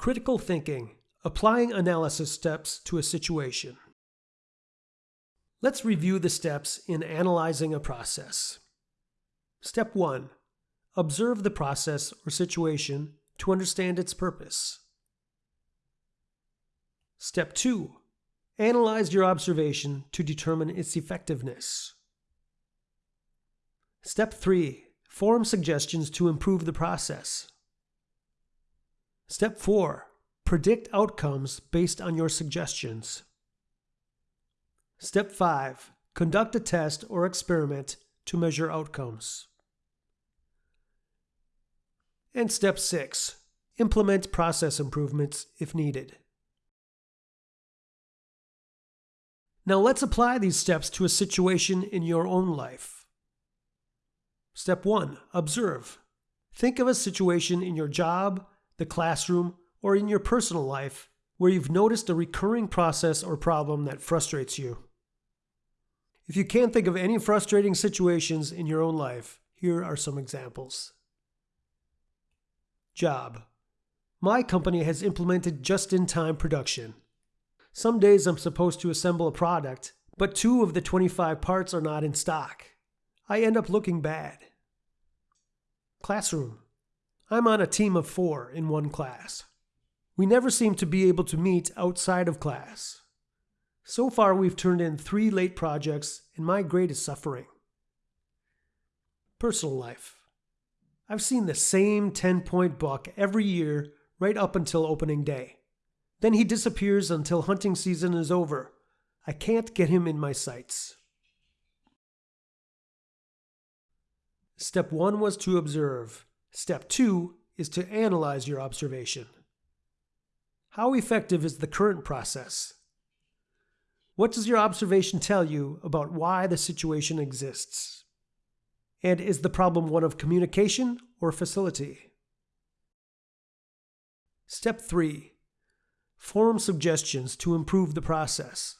Critical thinking, applying analysis steps to a situation. Let's review the steps in analyzing a process. Step 1. Observe the process or situation to understand its purpose. Step 2. Analyze your observation to determine its effectiveness. Step 3. Form suggestions to improve the process. Step 4. Predict outcomes based on your suggestions. Step 5. Conduct a test or experiment to measure outcomes. And Step 6. Implement process improvements if needed. Now let's apply these steps to a situation in your own life. Step 1. Observe. Think of a situation in your job, the classroom, or in your personal life where you've noticed a recurring process or problem that frustrates you. If you can't think of any frustrating situations in your own life, here are some examples. Job. My company has implemented just-in-time production. Some days I'm supposed to assemble a product, but two of the 25 parts are not in stock. I end up looking bad. Classroom. I'm on a team of four in one class. We never seem to be able to meet outside of class. So far, we've turned in three late projects, and my grade is suffering. Personal life. I've seen the same 10 point buck every year right up until opening day. Then he disappears until hunting season is over. I can't get him in my sights. Step 1 was to observe. Step 2 is to analyze your observation. How effective is the current process? What does your observation tell you about why the situation exists? And is the problem one of communication or facility? Step 3. Form suggestions to improve the process.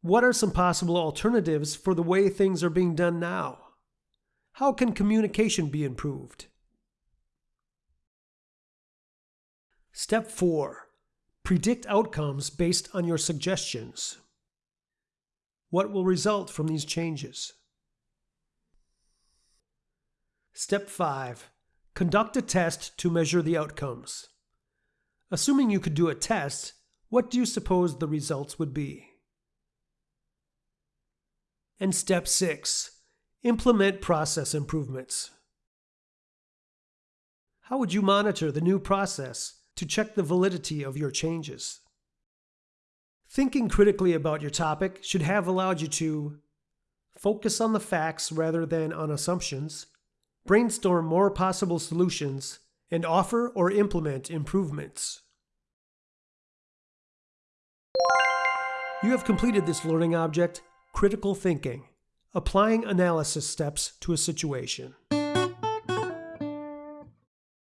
What are some possible alternatives for the way things are being done now? How can communication be improved? Step 4. Predict outcomes based on your suggestions. What will result from these changes? Step 5. Conduct a test to measure the outcomes. Assuming you could do a test, what do you suppose the results would be? And step 6. Implement process improvements. How would you monitor the new process to check the validity of your changes? Thinking critically about your topic should have allowed you to focus on the facts rather than on assumptions, brainstorm more possible solutions, and offer or implement improvements. You have completed this learning object, critical thinking applying analysis steps to a situation.